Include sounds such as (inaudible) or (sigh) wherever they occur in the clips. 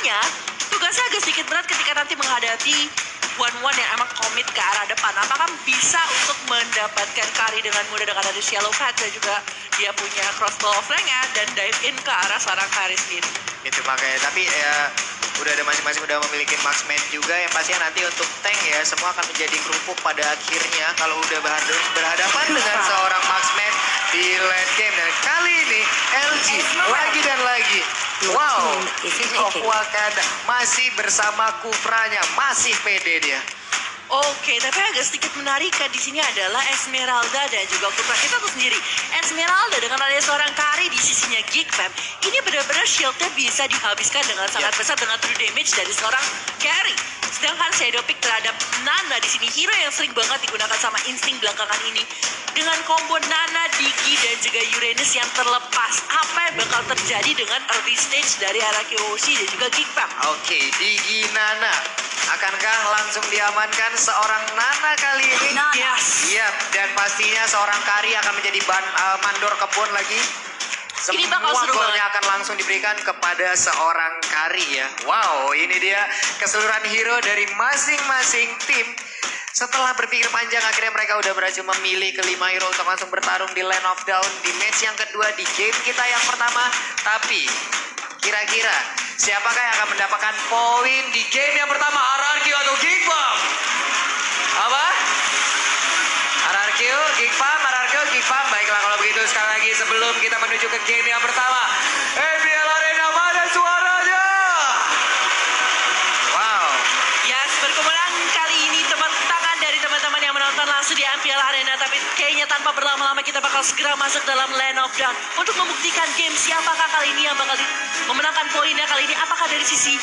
Makanya tugasnya agak sedikit berat ketika nanti menghadapi one-one yang emang komit ke arah depan. Apakah bisa untuk mendapatkan Kari dengan mudah dengan ada Shallow Cut dan juga dia punya crossbow of nya dan dive in ke arah seorang Kari sendiri. Itu makanya tapi ya udah ada masing-masing udah memiliki marksman juga yang pastinya nanti untuk tank ya semua akan menjadi kerupuk pada akhirnya kalau udah berhadapan, berhadapan dengan seorang marksman di late game dan kali ini LG lagi dan lagi wow. King of Wakanda masih bersama Kupranya masih pede dia. Oke, tapi agak sedikit menarik kan di sini adalah Esmeralda dan juga Kupra. Kita tuh sendiri, Esmeralda dengan ada seorang Kari di sisinya Geek Fam, ini benar-benar shieldnya bisa dihabiskan dengan sangat besar dengan true damage dari seorang carry. Sedangkan Shadow Pick terhadap Nana di sini hero yang sering banget digunakan sama insting belakangan ini. Dengan combo Nana, Digi dan juga Uranus yang terlepas. Apa yang bakal terjadi dengan early stage dari Araki Oshi dan juga Fam? Oke, Digi Nana. Akankah langsung diamankan seorang Nana kali ini? Yes. Iya, dan pastinya seorang Kari akan menjadi ban, uh, mandor kebun lagi. Ini Semua bakal seru golnya akan langsung diberikan kepada seorang Kari ya. Wow, ini dia keseluruhan hero dari masing-masing tim. Setelah berpikir panjang, akhirnya mereka udah berhasil memilih kelima hero untuk langsung bertarung di Land of Down di match yang kedua di game kita yang pertama. Tapi kira-kira siapakah yang akan mendapatkan poin di game yang pertama? RRQ atau Bomb? Apa? RRQ, Farm, RRQ. Baiklah kalau begitu sekali lagi sebelum kita menuju ke game yang pertama. Arena mana suaranya? Wow. Yes, kali ini tepuk tangan dari teman-teman di Ampel Arena. Tapi kayaknya tanpa berlama-lama kita bakal segera masuk dalam Land of Dawn. Untuk membuktikan game siapakah kali ini yang bakal memenangkan poinnya kali ini. Apakah dari sisi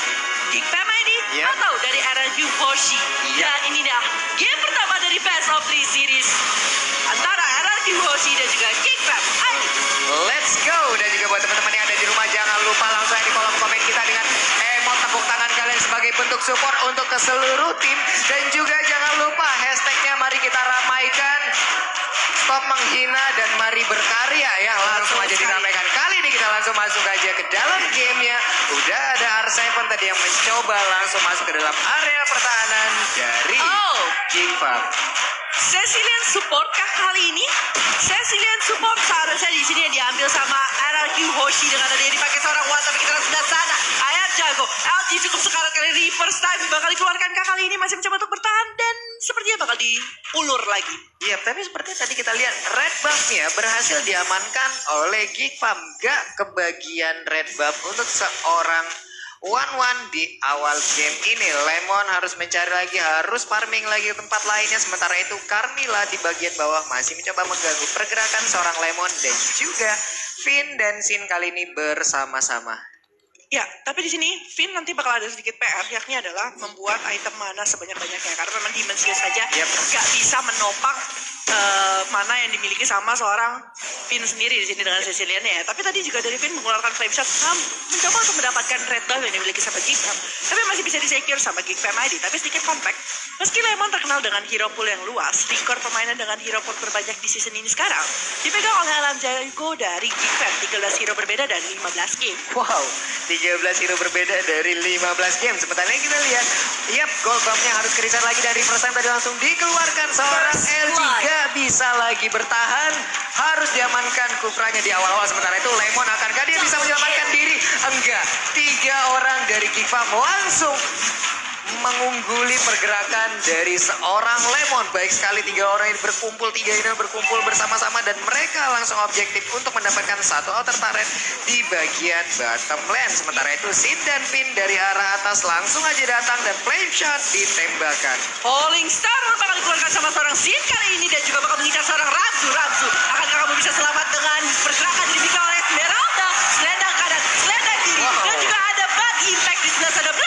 Geek Fam ini? Yep. Atau dari RRQ Hoshi? Yep. Dan ini dah game pertama dari Best of Three Series. Antara RRQ Hoshi dan juga Fam. Ayo. Let's go dan juga buat teman-teman yang ada di rumah jangan lupa langsung aja di kolom komen kita dengan bentuk support untuk ke seluruh tim. Dan juga jangan lupa hashtagnya mari kita ramaikan. Stop menghina dan mari berkarya ya. Langsung aja diramaikan. Kali ini kita langsung masuk aja ke dalam gamenya. Udah ada R7 tadi yang mencoba langsung masuk ke dalam area pertahanan dari Oh. King Cecilian support kah kali ini? Cecilian support seharusnya di sini diambil sama RRQ Hoshi dengan yang dipakai seorang Wan tapi kita sudah sana. Ayat jago. LG cukup sekarat kali reverse time bakal dikeluarkan kah kali ini masih mencoba untuk bertahan dan sepertinya bakal diulur lagi. Iya, tapi seperti tadi kita lihat red buff-nya berhasil diamankan oleh Geek Farm. Gak kebagian red buff untuk seorang one one di awal game ini. Lemon harus mencari lagi, harus farming lagi tempat lainnya. Sementara itu Carmilla di bagian bawah masih mencoba mengganggu pergerakan seorang Lemon dan juga Finn dan Sin kali ini bersama-sama. Ya, tapi di sini Finn nanti bakal ada sedikit PR, yakni adalah membuat item mana sebanyak-banyaknya. Karena memang Demon Seal saja Yep. nggak bisa menopang uh, mana yang dimiliki sama seorang Vin sendiri di sini dengan Cecilia ya. Tapi tadi juga dari Vin mengeluarkan frame shot um, mencoba untuk mendapatkan red buff yang dimiliki sama Gigfam. Tapi masih bisa disecure sama Gigfam ID. Tapi sedikit compact. Meski Lemon terkenal dengan hero pool yang luas, rekor permainan dengan hero pool terbanyak di season ini sekarang dipegang oleh Alan Jago dari Gigfam 13 hero berbeda dan 15 game. Wow, 13 hero berbeda dari 15 game. Sementara kita lihat, yap, gold buffnya harus kerisan lagi dari first time tadi langsung dikeluarkan seorang L3 tidak bisa lagi bertahan harus diamankan kufranya di awal-awal. Sementara itu Lemon akankah dia bisa menyelamatkan diri? Enggak. Tiga orang dari Kifam langsung mengungguli pergerakan dari seorang Lemon. Baik sekali tiga orang ini berkumpul, tiga ini berkumpul bersama-sama dan mereka langsung objektif untuk mendapatkan satu outer turret di bagian bottom lane. Sementara itu Sid dan Finn dari arah atas langsung aja datang dan flame shot ditembakkan. Falling Star bakal dikeluarkan sama seorang Sin kali ini dan juga bakal mengincar seorang Ramzu. Ramzu, akankah kamu bisa selamat dengan pergerakan dimiliki oleh Esmeralda? Selendang kanan, selendang kiri, Wow. dan juga ada bad impact di sebelah sana.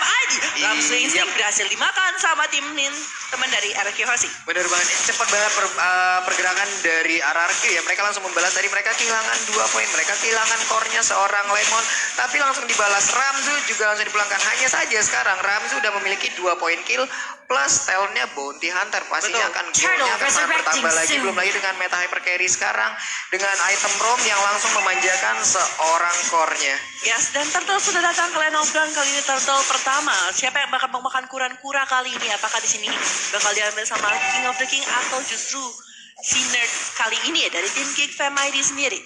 Ramsu Instinct berhasil dimakan sama tim Nin teman dari RQ Hoshi. Bener banget, cepat banget per- uh, pergerakan dari RRQ ya. Mereka langsung membalas tadi mereka kehilangan dua poin, mereka kehilangan core-nya seorang Lemon, tapi langsung dibalas Ramzu juga langsung dipulangkan. Hanya saja sekarang Ramzu udah memiliki dua poin kill plus talentnya Bounty Hunter pastinya Betul. akan goalnya akan sangat bertambah lagi belum lagi dengan meta hyper carry sekarang dengan item rom yang langsung memanjakan seorang core-nya. Yes, dan Turtle sudah datang ke Land of Dawn kali ini Turtle pertama. Siapa yang bakal memakan kuran-kura kali ini? Apakah di sini bakal diambil sama King of the King atau justru si nerd kali ini ya dari tim Kick Fam ID sendiri?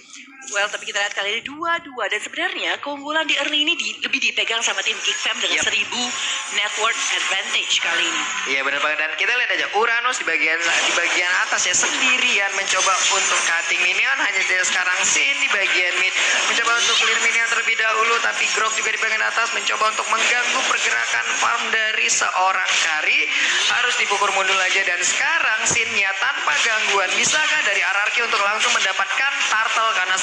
Well, tapi kita lihat kali ini dua-dua. Dan sebenarnya keunggulan di early ini di- lebih dipegang sama tim Kick Fam dengan Yep. 1000 network advantage kali ini. Iya benar banget. Dan kita lihat aja Uranus di bagian di bagian atas ya sendirian mencoba untuk cutting minion. Hanya saja sekarang Sin di bagian mid mencoba untuk clear minion terlebih dahulu. Tapi Grok juga di bagian atas mencoba untuk mengganggu pergerakan farm dari seorang Kari. Harus dipukul mundur aja. Dan sekarang Sinnya tanpa gangguan bisakah dari RRQ untuk langsung mendapatkan turtle? Karena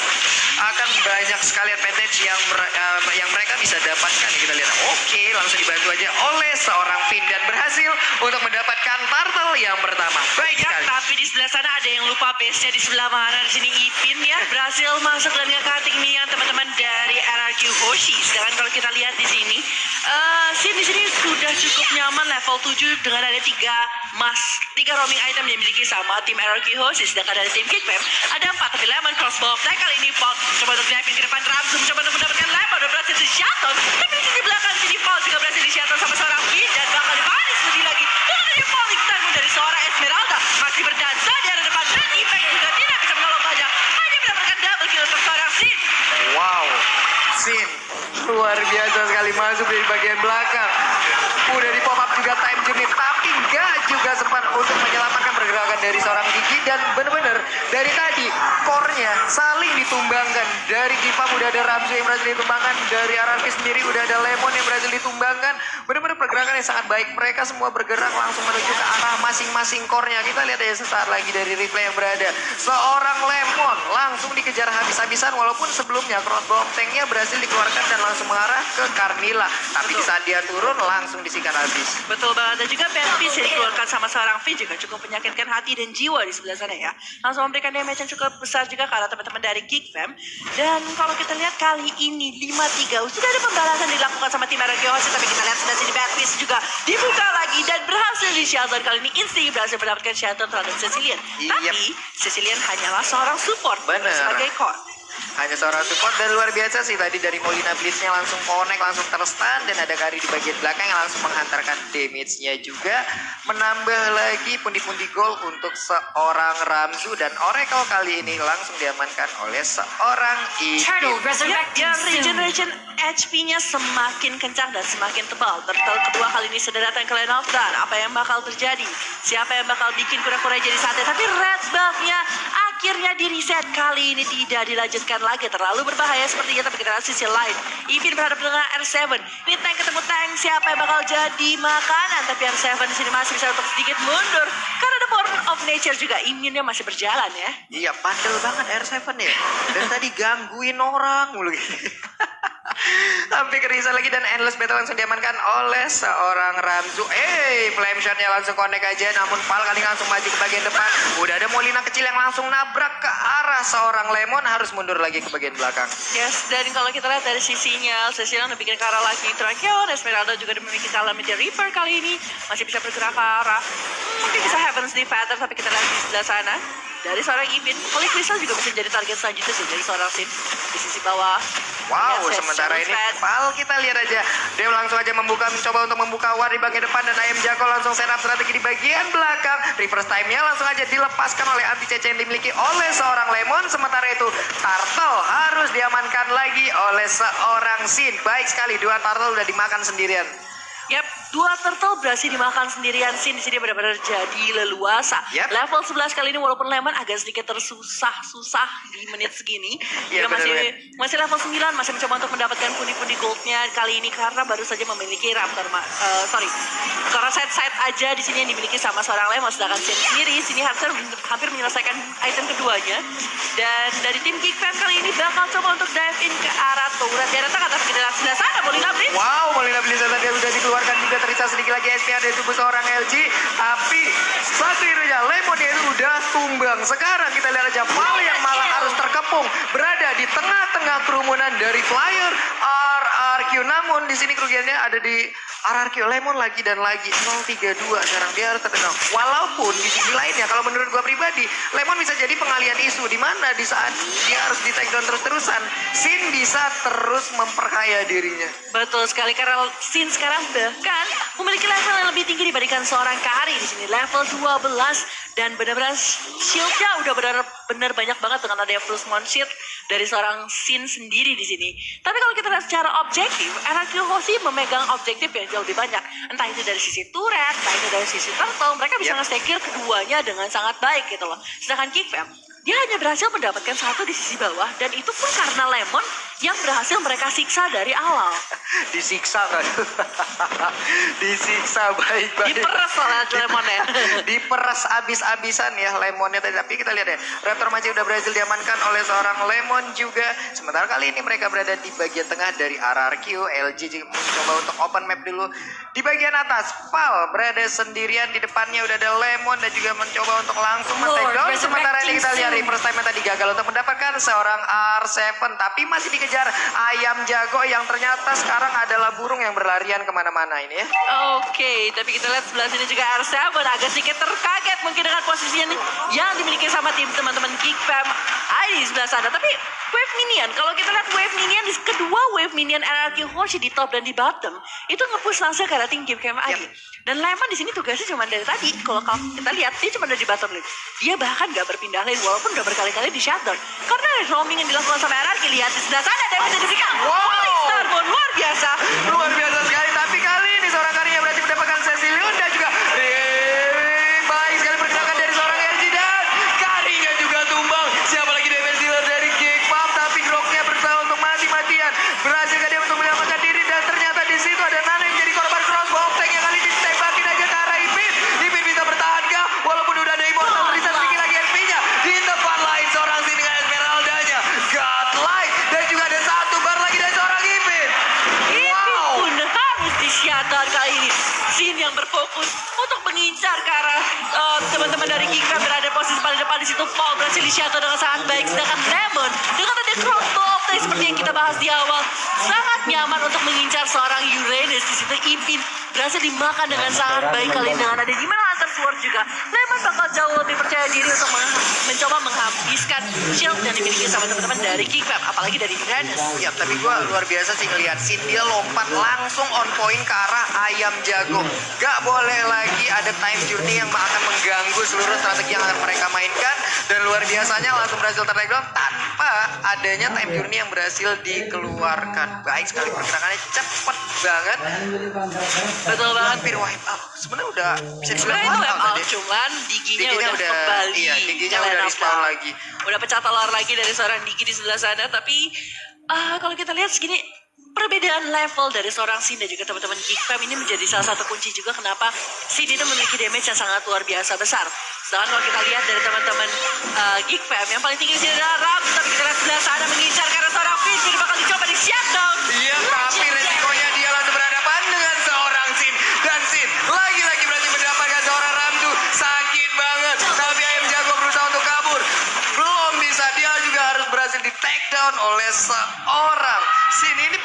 akan banyak sekali advantage yang eh, yang mereka bisa dapatkan kita lihat oke langsung dibantu aja oleh seorang Finn dan berhasil untuk mendapatkan turtle yang pertama baik Ya, tapi di sebelah sana ada yang lupa base-nya di sebelah mana. Di sini Ipin ya berhasil masuk dan nge-cutting nih yang teman-teman dari RRQ Hoshi. Sedangkan kalau kita lihat di sini, eh Sin di sini sudah cukup nyaman level 7 dengan ada tiga mas, tiga roaming item yang dimiliki sama tim RRQ Hoshi. Sedangkan dari tim Kickfam ada empat tapi Lemon crossbow attack kali ini Paul coba untuk naipin ke depan Ramsum coba untuk mendapatkan Lemon udah berhasil di shuttle. Tapi di belakang sini Paul juga berhasil di shuttle sama seorang Finn dan bakal dibaris lebih lagi. Dan ada falling time dari seorang Esmeralda masih berdansa di arah depan dan Impact juga tidak bisa menolong banyak. Hanya mendapatkan double kill untuk seorang Sin. wow Sin luar sekali masuk dari bagian belakang. Udah di pop up juga time journey tapi nggak juga sempat untuk menyelamatkan pergerakan dari seorang Gigi dan bener-bener dari tadi core-nya saling ditumbangkan. Dari Kipam udah ada Ramzu yang berhasil ditumbangkan dari RRQ sendiri udah ada Lemon yang berhasil ditumbangkan. Bener-bener pergerakan yang sangat baik. Mereka semua bergerak langsung menuju ke arah masing-masing core-nya. Kita lihat aja sesaat lagi dari replay yang berada. Seorang Lemon langsung dikejar habis-habisan walaupun sebelumnya crossbow tanknya berhasil dikeluarkan dan langsung mengarah ke Carmilla. Tapi di saat dia turun langsung disikat habis. Betul banget. Dan juga Baptiste yang dikeluarkan sama seorang Finn juga cukup menyakitkan hati dan jiwa di sebelah sana ya. Langsung memberikan damage yang cukup besar juga ke arah teman-teman dari Geek Fam. Dan kalau kita lihat kali ini 5-3 sudah ada pembalasan dilakukan sama tim RRQ Hoshi tapi kita lihat sebelah sini Baptiste juga dibuka lagi dan berhasil di shelter kali ini Insti berhasil mendapatkan shelter terhadap Cecilian. Yep. Tapi Cecilian hanyalah seorang support Bener. sebagai core. Hanya seorang support dan luar biasa sih tadi dari Molina Blitznya langsung connect langsung terstun dan ada Kari di bagian belakang yang langsung menghantarkan damage-nya juga menambah lagi pundi-pundi gol untuk seorang Ramzu dan Oracle kali ini langsung diamankan oleh seorang Turtle resurrecting Ya, regeneration HP-nya semakin kencang dan semakin tebal. Turtle kedua kali ini sudah datang ke Land of. Apa yang bakal terjadi? Siapa yang bakal bikin kura-kura jadi sate? Tapi Red Belt-nya akhirnya di reset kali ini tidak dilanjutkan lagi. Terlalu berbahaya sepertinya, tapi kita lihat sisi lain. Ipin berhadapan dengan R7. Ini tank ketemu tank, siapa yang bakal jadi makanan? Tapi R7 di sini masih bisa untuk sedikit mundur. Karena ada Born of Nature juga, imunnya masih berjalan ya. Iya, bandel banget R7 ya. Dan tadi gangguin orang mulu gitu. (laughs) Sampai kerisan lagi dan endless battle langsung diamankan oleh seorang Ramzu. Eh, flame shotnya langsung connect aja. Namun Pal kali langsung maju ke bagian depan. Udah ada Molina kecil yang langsung nabrak ke arah seorang Lemon. Harus mundur lagi ke bagian belakang. Yes, dan kalau kita lihat dari sisinya, Cecilia udah bikin ke arah lagi Tracheon, Esmeralda juga udah memiliki Calamity Reaper kali ini. Masih bisa bergerak ke arah. Hmm, mungkin bisa Heavens di Pattern, tapi kita lihat di sebelah sana. Dari seorang Ibin, Holy Crystal juga bisa jadi target selanjutnya sih dari seorang Sim. Di sisi bawah. Wow, Yes, sementara ini. Pal kita lihat aja. Dia langsung aja membuka, mencoba untuk membuka war di bagian depan dan Ayam Jago langsung setup strategi di bagian belakang. Reverse time-nya langsung aja dilepaskan oleh anti CC yang dimiliki oleh seorang Lemon. Sementara itu Turtle harus diamankan lagi oleh seorang Sin. Baik sekali, dua Turtle udah dimakan sendirian. Yap, dua turtle berhasil dimakan sendirian Sin di sini benar-benar jadi leluasa. Yap. Level 11 kali ini walaupun Lemon agak sedikit tersusah-susah di menit segini. Iya, Dia masih benar-benar. masih level 9 masih mencoba untuk mendapatkan pundi-pundi goldnya kali ini karena baru saja memiliki Raptor eh, sorry. Karena side-side aja di sini yang dimiliki sama seorang Lemon sedangkan Sin sendiri sini hampir hampir menyelesaikan item keduanya. Dan dari tim Fam kali ini bakal coba untuk dive in ke arah turret. Dia lihat sebelah sana Molina Blitz. Wow, Molina stabilisator dia udah dikeluarkan juga tersisa sedikit lagi SP ada tubuh seorang LG. Tapi satu Lemon itu udah tumbang. Sekarang kita lihat aja Val yang malah harus terkepung berada di tengah-tengah kerumunan dari Flyer RRQ. Namun di sini kerugiannya ada di RRQ Lemon lagi dan lagi 032 sekarang dia harus terdengar. Walaupun di sisi lainnya kalau menurut gua pribadi Lemon bisa jadi pengalian isu di mana di saat dia harus di take terus-terusan Sin bisa terus memperkaya dirinya. Betul sekali karena Sin sekarang bahkan memiliki level yang lebih tinggi dibandingkan seorang Kari di sini level 12 dan benar-benar shieldnya udah benar-benar banyak banget dengan adanya small shield dari seorang Sin sendiri di sini. Tapi kalau kita lihat secara objektif, RRQ Hoshi memegang objektif yang jauh lebih banyak. Entah itu dari sisi turret, entah itu dari sisi turtle, mereka bisa Yep. nge-secure keduanya dengan sangat baik gitu loh. Sedangkan Kickfam, dia hanya berhasil mendapatkan satu di sisi bawah dan itu pun karena Lemon yang berhasil mereka siksa dari awal. (laughs) Disiksa kan? (laughs) Disiksa baik-baik. Diperes oleh Lemon ya. (laughs) diperas abis-abisan ya lemonnya tadi tapi kita lihat ya Raptor masih udah berhasil diamankan oleh seorang lemon juga sementara kali ini mereka berada di bagian tengah dari RRQ LG mencoba untuk open map dulu di bagian atas Val berada sendirian di depannya udah ada lemon dan juga mencoba untuk langsung men take down Lord, sementara ini kita lihat reverse time yang tadi gagal untuk mendapatkan seorang R7 tapi masih dikejar ayam jago yang ternyata sekarang adalah burung yang berlarian ke mana-mana ini ya Oke, tapi kita lihat sebelah sini juga R7 agak sedikit terkaget mungkin dengan posisinya nih yang dimiliki sama tim teman-teman Geek Fam ada di sebelah sana. Tapi Wave Minion, kalau kita lihat Wave Minion, di kedua Wave Minion RRQ Hoshi di top dan di bottom, itu nge-push langsung ke tim Geek Fam aja. Dan Lemon di sini tugasnya cuma dari tadi, kalau kita lihat, dia cuma ada di bottom lane. Dia bahkan gak berpindah lane, walaupun udah berkali-kali di shutdown. Karena roaming yang dilakukan sama RRQ, lihat di sebelah sana, dan bisa diberikan. Wow. Holy Starbone, luar biasa. Luar biasa sekali. Tapi kali ini seorang karinya berarti mendapatkan Cecilion dan juga baik sekali pergerakan dari seorang LG dan karinya juga tumbang. Siapa lagi defense dealer dari Kick Pop tapi groknya berusaha untuk mati-matian. Geekfam berada posisi paling depan di situ. Paul berhasil disiapkan dengan sangat baik. Sedangkan Lemon dengan ada crossbow tadi seperti yang kita bahas di awal sangat nyaman untuk mengincar seorang Uranus di situ. Ipin berhasil dimakan dengan sangat baik kali ini dengan ada di mana Hunter Sword juga. Lemon bakal jauh lebih percaya diri untuk meng- mencoba menghabiskan shield yang dimiliki sama teman-teman dari Geekfam, apalagi dari Uranus. Ya, tapi gua luar biasa sih ngelihat Sin dia lompat langsung on point ke arah ayam jago. Gak boleh lagi ada time journey yang akan mengganggu seluruh strategi yang akan mereka mainkan. Dan luar biasanya langsung berhasil tertake down tanpa adanya time journey yang berhasil dikeluarkan. Baik sekali pergerakannya cepet banget. Betul banget. Hampir wipe out. Sebenarnya udah bisa dibilang wipe out out, tadi. cuman diginya, Diginya udah, udah- kembali. iya, diginya Kalian udah respawn lagi. Udah pecah telur lagi dari seorang digi di sebelah sana, tapi ah, kalau kita lihat segini perbedaan level dari seorang Sin dan juga teman-teman Geek Fam ini menjadi salah satu kunci juga kenapa Sin itu memiliki damage yang sangat luar biasa besar. Sedangkan kalau kita lihat dari teman-teman uh, Geek Fam yang paling tinggi di sini adalah Ram, tapi kita lihat sebelah sana mengincar karena seorang jadi bakal dicoba di shutdown. Iya, tapi resikonya dia langsung berhadapan dengan seorang Sin. Dan Sin lagi-lagi berarti mendapatkan seorang Ramdu. Sakit banget. Tapi ayam jago berusaha untuk kabur. Belum bisa. Dia juga harus berhasil di take down oleh seorang Sin. Ini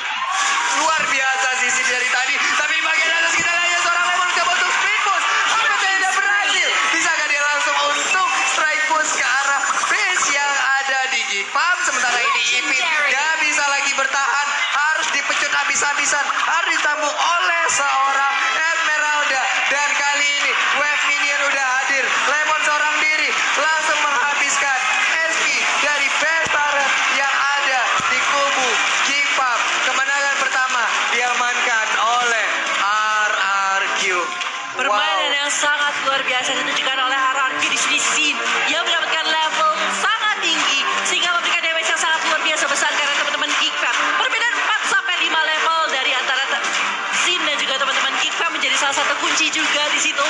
luar biasa sih Sin dari tadi. Tapi bagian atas kita lihat seorang Lemon coba untuk sprint push. Tapi tidak berhasil. Bisakah dia langsung untuk strike push ke arah base yang ada di Gipam. Sementara ini Ipin gak bisa lagi bertahan. Harus dipecut habis-habisan. Harus ditambung oleh seorang Esmeralda. Dan kali ini Wave Minion udah hadir. Lemon biasa ditunjukkan oleh RRQ di sini Sin yang mendapatkan level sangat tinggi sehingga memberikan damage yang sangat luar biasa besar karena teman-teman Geekfam. Perbedaan 4 sampai 5 level dari antara Sin dan juga teman-teman Geekfam menjadi salah satu kunci juga di situ.